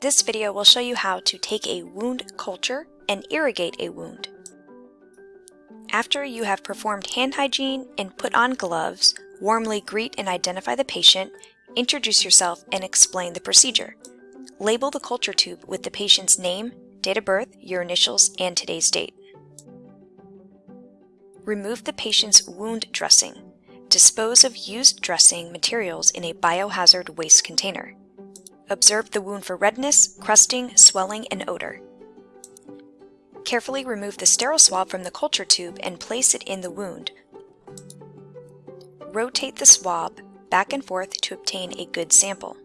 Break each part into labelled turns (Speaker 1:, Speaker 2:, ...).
Speaker 1: This video will show you how to take a wound culture and irrigate a wound. After you have performed hand hygiene and put on gloves, warmly greet and identify the patient, introduce yourself, and explain the procedure. Label the culture tube with the patient's name, date of birth, your initials, and today's date. Remove the patient's wound dressing. Dispose of used dressing materials in a biohazard waste container. Observe the wound for redness, crusting, swelling, and odor. Carefully remove the sterile swab from the culture tube and place it in the wound. Rotate the swab back and forth to obtain a good sample.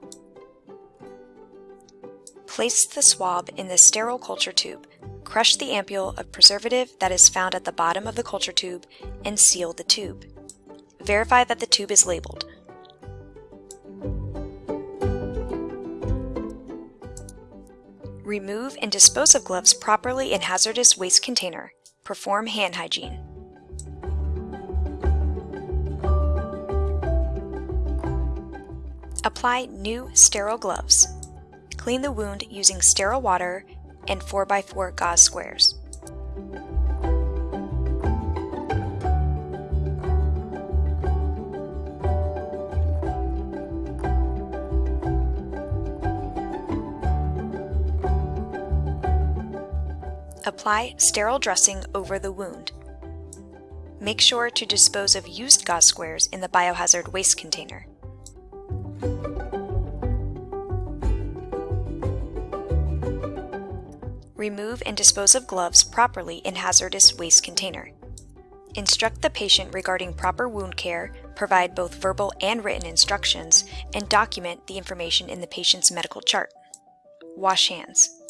Speaker 1: Place the swab in the sterile culture tube. Crush the ampule of preservative that is found at the bottom of the culture tube and seal the tube. Verify that the tube is labeled. Remove and dispose of gloves properly in hazardous waste container. Perform hand hygiene. Apply new sterile gloves. Clean the wound using sterile water and 4x4 gauze squares. Apply sterile dressing over the wound. Make sure to dispose of used gauze squares in the biohazard waste container. Remove and dispose of gloves properly in hazardous waste container. Instruct the patient regarding proper wound care, provide both verbal and written instructions, and document the information in the patient's medical chart. Wash hands.